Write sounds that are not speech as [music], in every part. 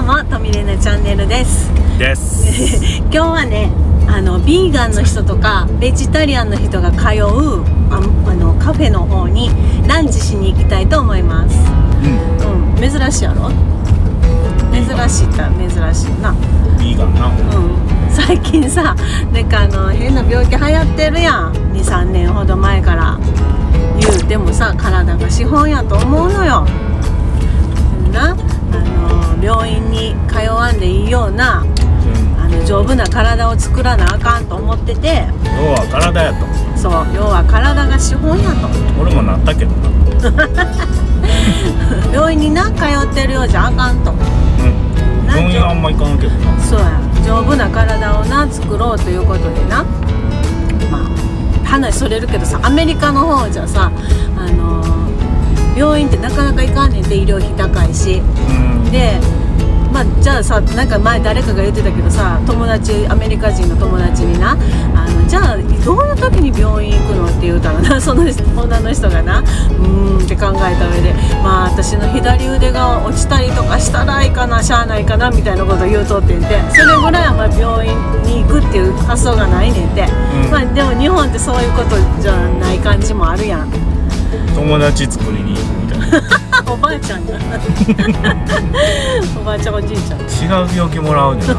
どうもトミレナチャンネルです。です。[laughs] 今日はねあのビーガンの人とかベジタリアンの人が通うああのカフェの方にランチしに行きたいと思います。うん。うん。珍しいやろ？珍しいったら珍しいな。ビーガンな。うん。最近さなんかあの変な病気流行ってるやん。23年ほど前から。言うてもさ体が資本やと思うのよ。な？病院に通わんでいいようなあの丈夫な体を作らなあかんと思ってて。要は体やと。そう要は体が資本やと。俺もなったけどな。[laughs] 病院にな通ってるようじゃあかんと。うん。病院はあんま行かんけどな。そうや。丈夫な体をな作ろうということでな。まあ話それるけどさアメリカの方じゃさあのー病院ってなかなか行かんねんて医療費高いし。うんでまあじゃあさなんか前誰かが言ってたけどさ友達アメリカ人の友達になあのじゃあどういう時に病院行くのって言うたらな [laughs] その女の人がなうーんって考えた上でまあ私の左腕が落ちたりとかしたらいいかなしゃあないかなみたいなこと言うとってんてそれぐらいはまあ病院に行くっていう発想がないねんて、うん。まあでも日本ってそういうことじゃない感じもあるやん。友達作りに [laughs] おばあちゃんがおばあちゃんおじいちゃん。違う病気もらうねんな。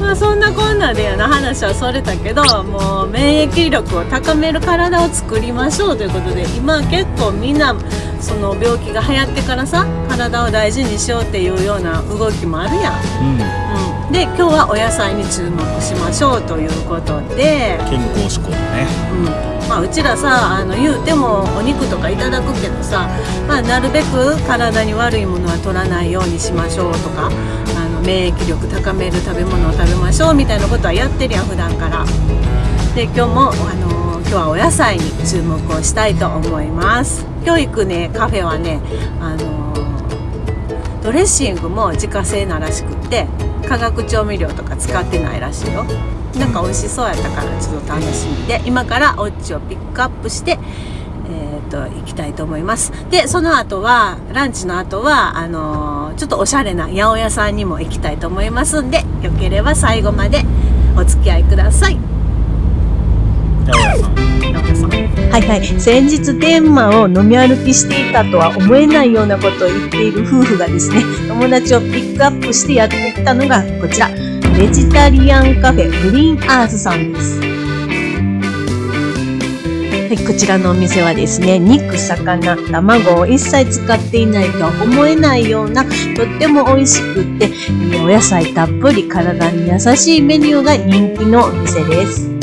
まあそんなこんなでやな話はそれたけどもう免疫力を高める体を作りましょうということで今結構みんなその病気が流行ってからさ体を大事にしようっていうような動きもあるやん、うん。うん、で今日はお野菜に注目しましょうということで、健康志向だね。うんまあ、うちらさあの言うてもお肉とかいただくけどさ、まあ、なるべく体に悪いものは取らないようにしましょうとかあの免疫力高める食べ物を食べましょうみたいなことはやってるやん普段から。で今日もあの今日はお野菜に注目をしたいと思います。今日行くねカフェはねあのドレッシングも自家製ならしくって化学調味料とか使ってないらしいよ。なんか美味しそうやったからちょっと楽しみ。で今からおっちをピックアップしてえー、と行きたいと思います。でその後はランチの後はあのーちょっとおしゃれな八百屋さんにも行きたいと思いますんでよければ最後までお付き合いください。はいはい。先日天満を飲み歩きしていたとは思えないようなことを言っている夫婦がですね友達をピックアップしてやってきたのがこちらベジタリアンカフェグリーンアースさんですはい、こちらのお店はですね、肉、魚、卵を一切使っていないとは思えないような、とっても美味しくって、えお野菜たっぷり体に優しいメニューが人気のお店です。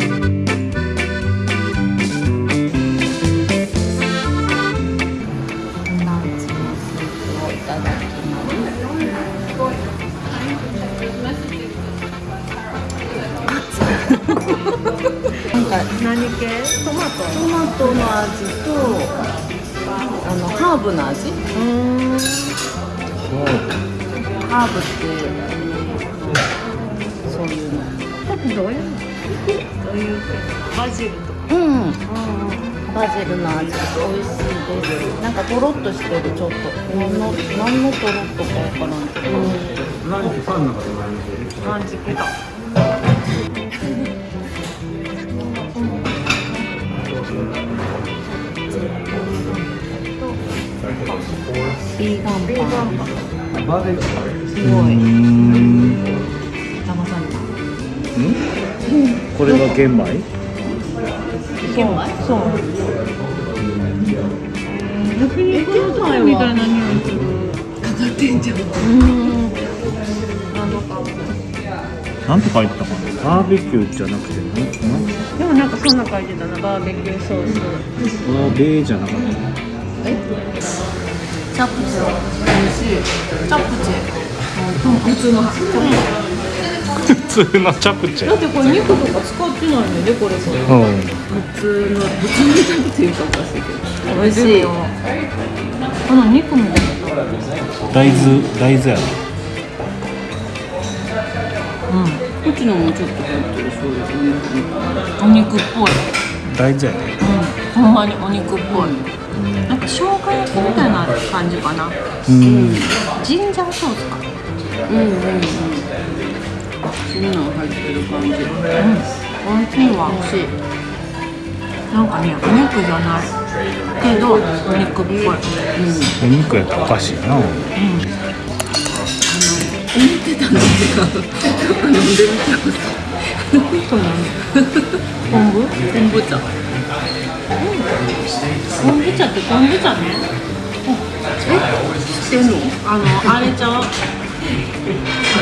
ハーブってそういうの。どういうどういう系バジルとか。うん。バジルの味美味しいです。なんかとろっとしてるちょっと何の何のとろっとかわからんけど。ランチ系だ。ビーガンパン。ビーガン。パン。すごい。騙された。これが玄米玄米？そう。焼肉のタイみたい。な匂い。する。かかってんじゃん。うん。なのか。なんて書い。てたかなバーベキューじゃなくてなでもなんかそんな書い。てたなバーベキューソース。バーベーじゃなかったえチャプチェ美味しい。チャプチェ。普通の普通のチャプチェだってこれ肉とか使ってないのでこれこれ。うん普通の普通のチャプっていうかおかしいけど。ェ。美味しい。この肉みたいな。大豆大豆やなこっちのもちょっと入ってるそうですね。お肉っぽい。大豆やねうん。ほんまにお肉っぽい。なんか生みたいな感じかな。うん。ジンジャーソースか。うんうんうん。そん。なん入ってる感じうん。美味しいわ美味しい。なんかねお肉じゃない。けどお肉っぽい。お肉やったらおかしいな。思ってたのと違う飲ん。でみた昆布昆布茶昆布茶って昆布茶ね。知ってんの？あのあれちゃう？あ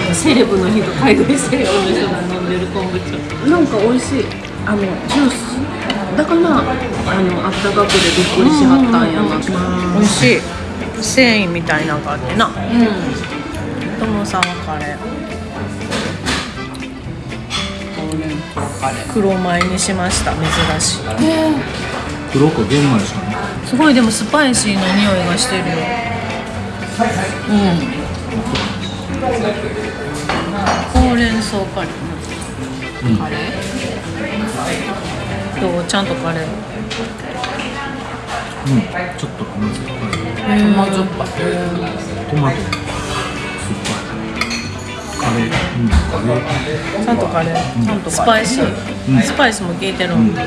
のセレブの人海外セレブの人が飲んでる昆布茶。なんか美味しい。あのジュース。だからあのあったかくでびっくりしはったんやな。美味しい。繊維みたいなのがあってな。うともさんはカレー黒米にしました。珍しい。黒く玄米しかねすごいでもスパイシーな匂いがしてるよ。ほうれん草カレー。うん。カレー？どう？ちゃんとカレー？うん。ちょっと甘酸っぱい。甘じょっぱい。トマトちゃんとカレー、ちゃんとスパイシー、うん。スパイスも効いてる。うん。で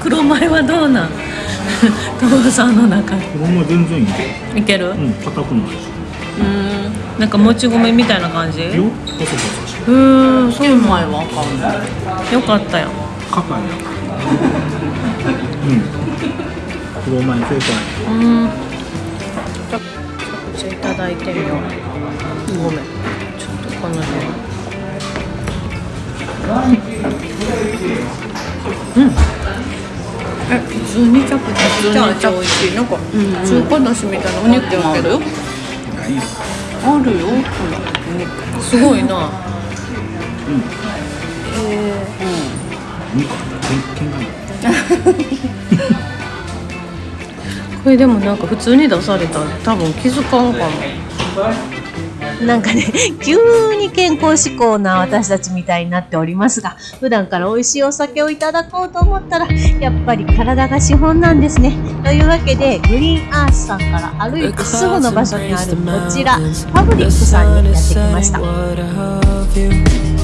黒米はどうなん？[laughs] 父さんの中子供は全然いいよいける？うん。硬くないし。うん。なんかもち米みたいな感じ？よ。うーん。そう玄米はあかんのよかったよ。硬いやうん。黒米正解。うん。じゃあ口いただいてみよう。ごめん通にチャプチャプ。チャプチャ美味しいなんか中華だしみたいなお肉やけどあるよ。ほらすごいな。うん。けん喧嘩これでもなんか普通に出されたら多分気づかんかもなんかね [laughs] 急に健康志向な私たちみたいになっておりますが普段から美味しいお酒をいただこうと思ったらやっぱり体が資本なんですね。というわけでグリーンアースさんから歩いてすぐの場所にあるこちらパブリックさんにやってきました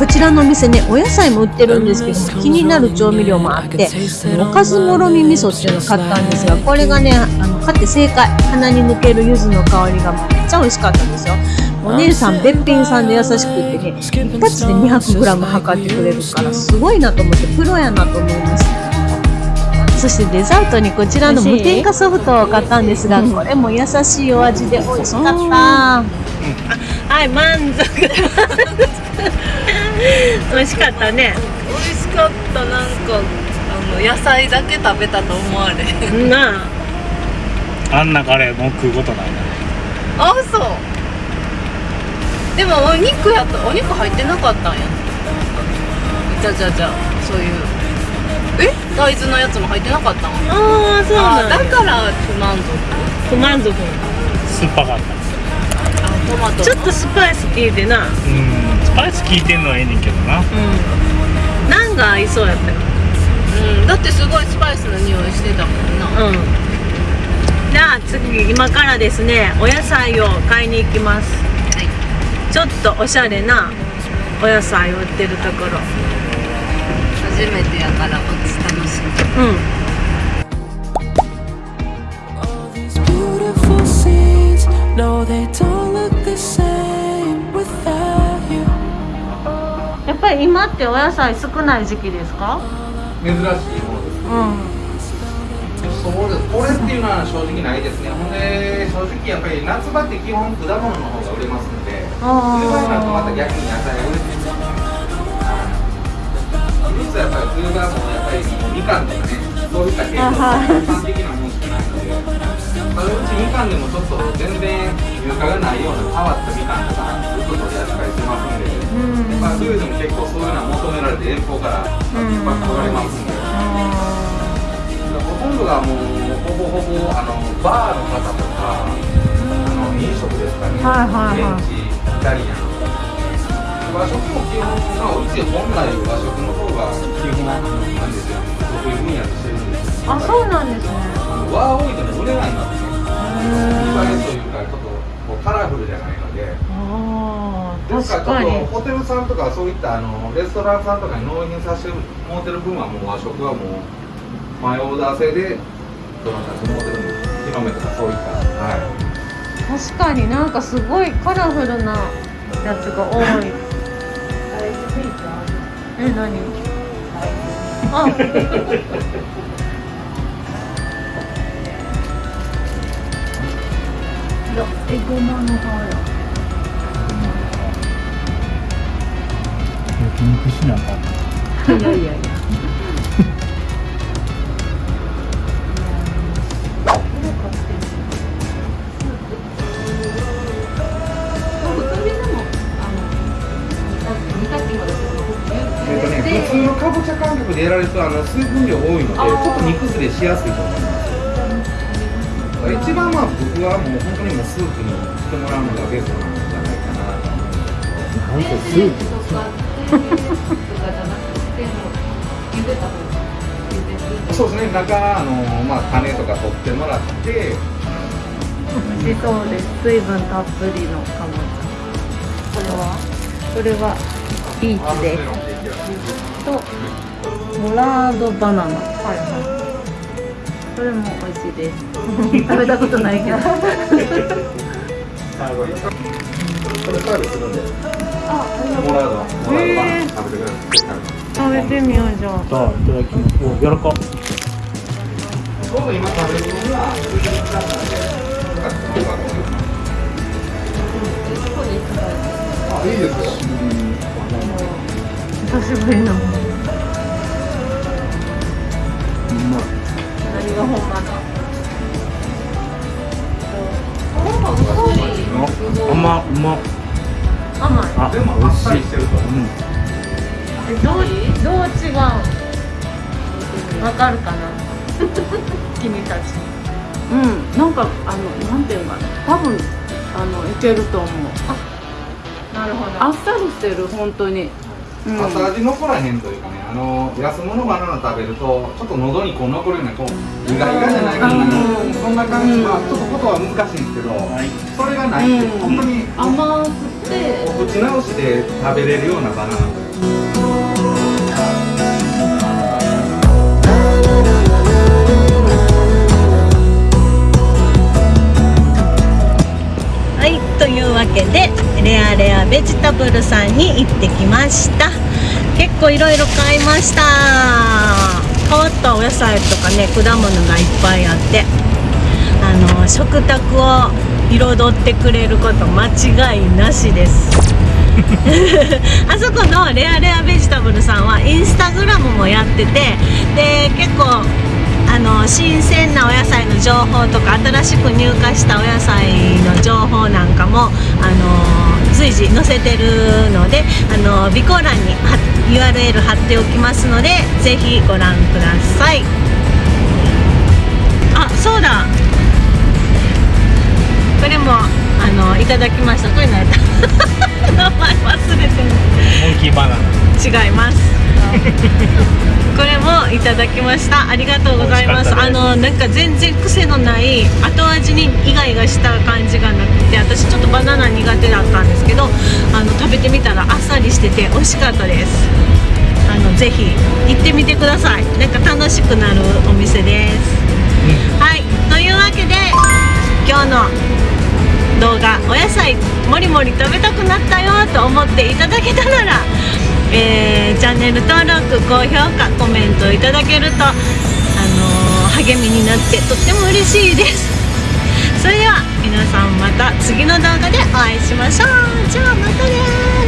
こちらのお店ねお野菜も売ってるんですけども気になる調味料もあっておかずもろみ味噌っていうのを買ったんですがこれがねあの買って正解鼻に抜ける柚子の香りがめっちゃ美味しかったんですよ。お姉さんべっぴんさんで優しくってね一発で 200g 測ってくれるからすごいなと思ってプロやなと思いました。そしてデザートにこちらの無添加ソフトを買ったんですがこれも優しいお味で美味しかった。はい満足美味しかったね。美味しかった。なんかあの野菜だけ食べたと思われへん。なあ。あんなカレーもう食うことないなあそう。でもお肉やったお肉入ってなかったんや。じゃあじゃあじゃあそういう。え？大豆のやつも入ってなかったん？ああそうあなんだだから不満足。不満足。酸っぱかった。あトマトちょっとスパイス効いてな。うん。スパイス効いてんのはええねんけどな。うん。ナンが合いそうやったよ。うん。だってすごいスパイスの匂いしてたもんな。うん。じゃあ次今からですねお野菜を買いに行きます。はい。ちょっとおしゃれなお野菜を売ってるところ。初めてやからこっち楽しみ。うんやっぱり今ってお野菜少ない時期ですか？珍しいものです。うんそうです。これっていうのは正直ないですね。ほんで正直やっぱり夏場って基本果物の方が売れますんで冬場になるとまた逆に野菜が売れてるはい実はやっぱり冬場もやっぱりみかんとかねそういった系統一般的なまあうちみかんでもちょっと全然入荷がないような変わったみかんとかずっと取り扱いしてますんで、まあ、冬でも結構そういうのは求められて遠方から引っ張ってこられますんで、ほとんどがもうほぼほぼあのバーの方とかあの飲食ですかね、はいはいはい。現地イタリアン。和食も基本、まあ、うち本来和食の方が基本なんですよ。得意分野としてるんですよ。あそうなんですね。和多いとね売れないんですね映えというかちょっとこうカラフルじゃないのでですからちょっとホテルさんとかそういったあのレストランさんとかに納品させてもうてる分はもう和食はもう前オーダー制でどなたかもうてるんです広めとかそういったはい確かになんかすごいカラフルなやつが多い。え何？あ [laughs] エゴマの葉や焼肉しなあかんいやいやいやえっとね、普通のかぼちゃ感覚でやられるとあの水分量多いのでちょっと煮崩れしやすいと思います。一番まあ僕はもう本当にもうスープにしてもらうのがベストなんじゃないかなと思いますなんかスープそうですね。中あの、まあ、種とか取ってもらって。美味しそうです。水分たっぷりのかぼちゃこれはこれはビーチですとモラードバナナ。はいはい。これも美味しいです食べたことないけど。これサービスするんであモラードモラードバナナ食べてください食べてみようじゃあ。いただきますお柔らかちょうど今食べるのがフリーズだったんでよかったらよか。ったらあいいですよ久しぶりの君たちうんなんかあのなんていうのかな。多分あのいけると思う。なるほどあっさりしてる本当に、うん、後味残らへんというかねあの安物バナナ食べるとちょっと喉にこう残るようなこう苦々じゃないかな、うん。そんな感じ、うん。まあちょっとことは難しいんですけど、はい。それがないって、うん。本当に甘くて。お口直しで食べれるようなバナナというルさんに行ってきました。結構いろいろ買いました。変わったお野菜とかね果物がいっぱいあってあの食卓を彩ってくれること間違いなしです。[laughs] [laughs] あそこのレアレアベジタブルさんはインスタグラムもやってての新鮮なお野菜の情報とか新しく入荷したお野菜の情報なんかもあの随時載せてるのであの備考欄に貼 URL 貼っておきますのでぜひご覧ください。あそうだ。これもあのいただきました。これ何やった。[laughs] 名前忘れてる。モンキーバナナ。違います [laughs] これもいただきました。ありがとうございます。あのなんか全然癖のない後味にイガイガした感じがなくて私ちょっとバナナ苦手だったんですけどあの食べてみたらあっさりしてて美味しかったです。あのぜひ行ってみてください。なんか楽しくなるお店です、はい。というわけで今日の動画お野菜もりもり食べたくなったよと思っていただけたなら、えーチャンネル登録高評価コメントいただけると、あのー励みになってとっても嬉しいです。それでは皆さんまた次の動画でお会いしましょう。じゃあまたね